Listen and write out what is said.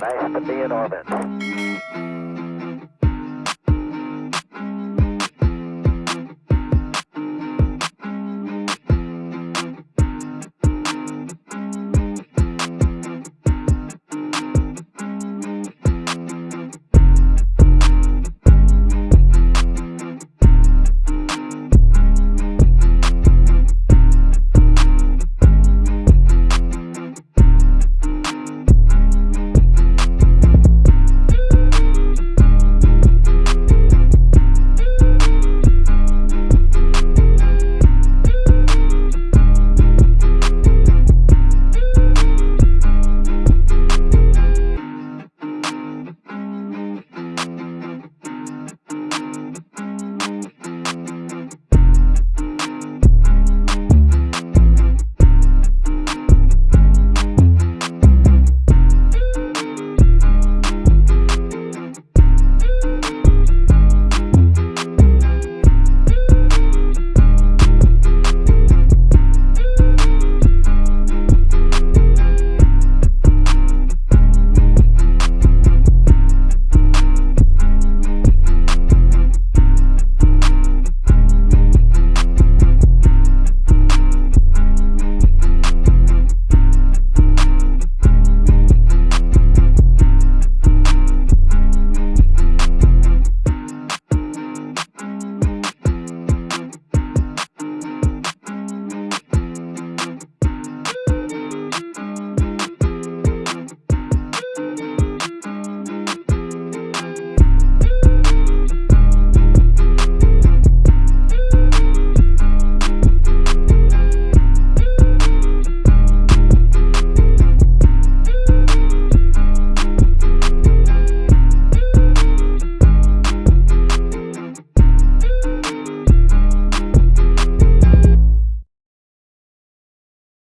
Nice to be in orbit.